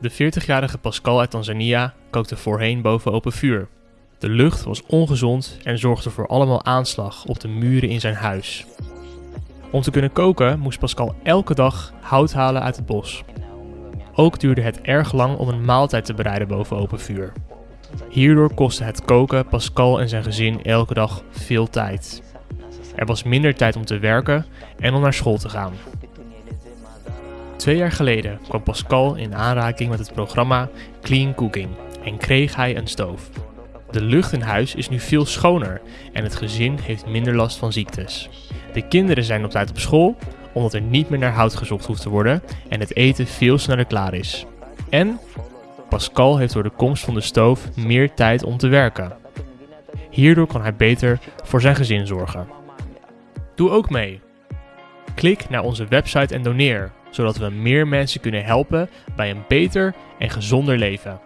De 40-jarige Pascal uit Tanzania kookte voorheen boven open vuur. De lucht was ongezond en zorgde voor allemaal aanslag op de muren in zijn huis. Om te kunnen koken moest Pascal elke dag hout halen uit het bos. Ook duurde het erg lang om een maaltijd te bereiden boven open vuur. Hierdoor kostte het koken Pascal en zijn gezin elke dag veel tijd. Er was minder tijd om te werken en om naar school te gaan. Twee jaar geleden kwam Pascal in aanraking met het programma Clean Cooking en kreeg hij een stoof. De lucht in huis is nu veel schoner en het gezin heeft minder last van ziektes. De kinderen zijn op tijd op school, omdat er niet meer naar hout gezocht hoeft te worden en het eten veel sneller klaar is. En Pascal heeft door de komst van de stoof meer tijd om te werken. Hierdoor kan hij beter voor zijn gezin zorgen. Doe ook mee. Klik naar onze website en doneer, zodat we meer mensen kunnen helpen bij een beter en gezonder leven.